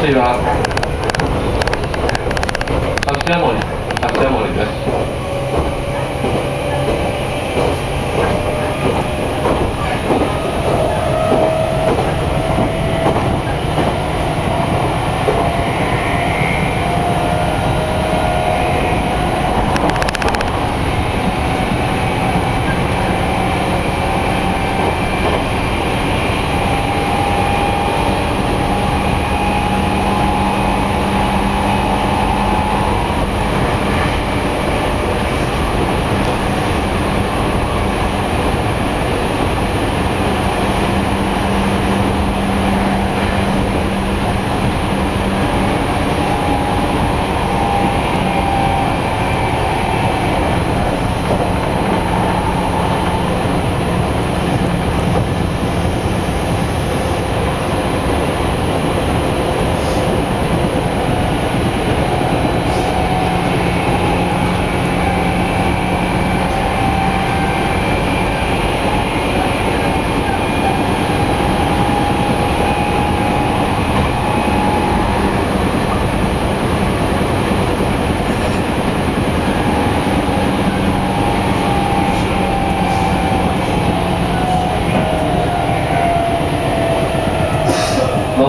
柏森柏森です。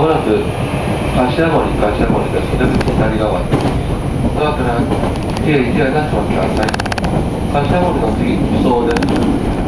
まもなく柏森柏森です。出口左側です。ドアから計1台出してお待ちください。柏森の次、そうです。